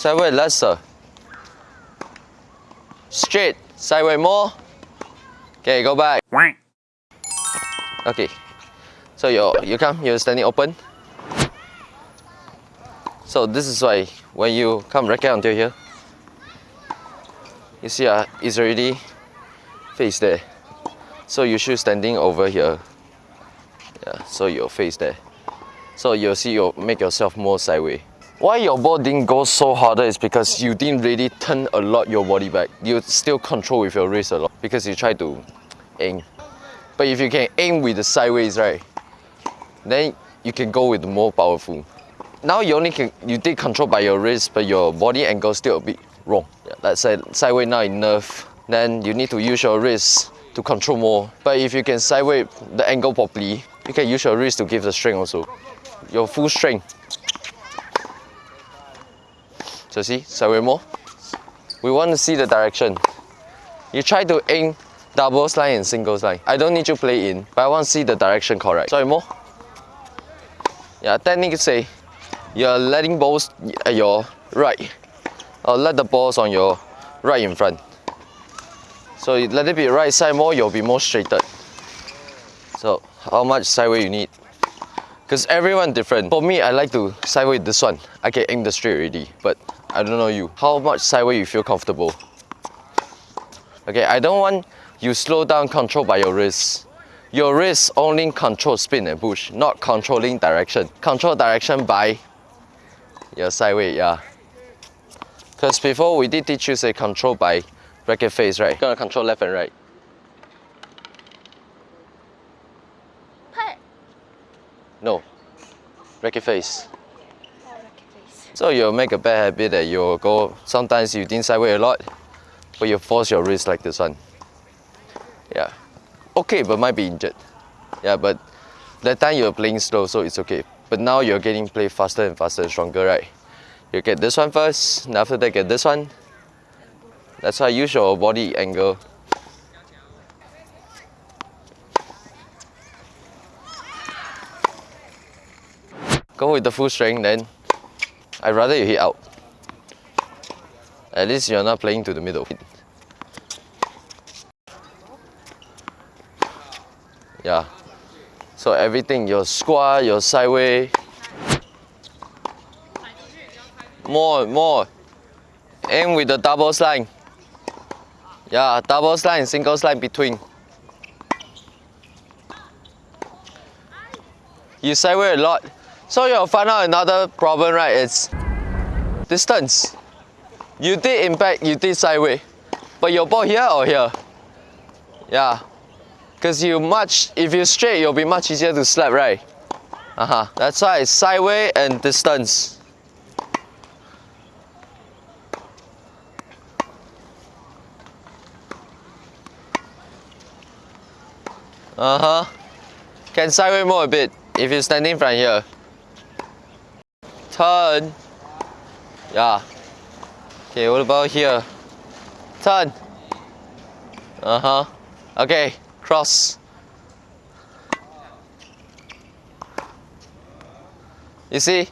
Sideway lesser. Straight. Sideway more. Okay, go back. Okay. So you you come, you're standing open. So this is why when you come racket until here, you see uh, it's already face there. So you should standing over here. Yeah, so your face there. So you'll see you make yourself more sideways. Why your ball didn't go so harder is because you didn't really turn a lot your body back. You still control with your wrist a lot because you try to aim. But if you can aim with the sideways, right, then you can go with more powerful. Now you only can you did control by your wrist, but your body angle still a bit wrong. Let's say sideways not enough, then you need to use your wrist to control more. But if you can sideways the angle properly, you can use your wrist to give the strength also. Your full strength. So see, more. We want to see the direction. You try to aim doubles line and singles line. I don't need you play in, but I want to see the direction correct. More. Yeah, technique say you're letting balls at your right. Or let the balls on your right in front. So you let it be right side more, you'll be more straightened. So how much sideway you need? Because everyone different. For me, I like to sideway this one. I can aim the straight already, but I don't know you. How much sideways you feel comfortable? Okay, I don't want you slow down control by your wrist. Your wrist only control spin and push, not controlling direction. Control direction by your sideway, yeah. Because before we did teach you say control by racket face, right? Gonna control left and right. Put. No. Racket face. So you'll make a bad habit that you'll go, sometimes you didn't sideway a lot, but you force your wrist like this one. Yeah. Okay, but might be injured. Yeah, but that time you're playing slow, so it's okay. But now you're getting play faster and faster and stronger, right? You get this one first, and after that get this one. That's why use your body angle. Go with the full strength then. I'd rather you hit out. At least you're not playing to the middle. Yeah. So everything, your squat, your sideway. More, more. Aim with the doubles line. Yeah, doubles line, singles line between. You sideway a lot. So you'll find out another problem, right? It's distance. You did impact, you did sideway. But your ball here or here? Yeah. Because you much, if you straight, you'll be much easier to slap, right? Uh-huh. That's why it's sideway and distance. Uh-huh. Can sideway more a bit if you're standing from here. Turn. Yeah. Okay, what about here? Turn. Uh-huh. Okay, cross. You see?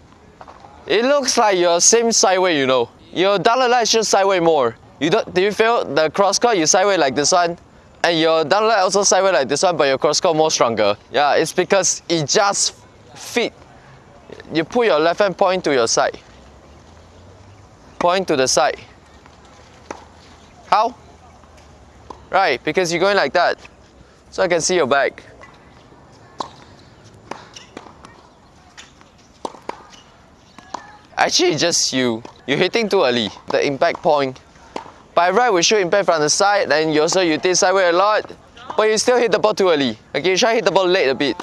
It looks like you're same sideway, you know. Your dollar light should sideway more. You don't do you feel the cross cut you sideway like this one? And your down light also sideway like this one, but your cross cut more stronger. Yeah, it's because it just fit. You put your left hand point to your side. Point to the side. How? Right, because you're going like that. So I can see your back. Actually, just you. You're hitting too early. The impact point. By right, we should impact from the side. Then you also you did sideway a lot, but you still hit the ball too early. Okay, you try hit the ball late a bit.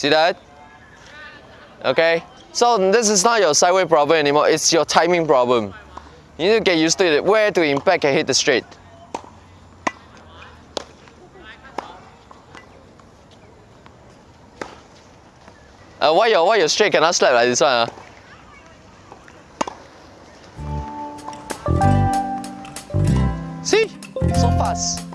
See that? Okay. So this is not your sideway problem anymore. It's your timing problem. You need to get used to it. Where to impact and hit the straight. Uh, why your why your straight cannot slap like this one? Uh? See? So fast.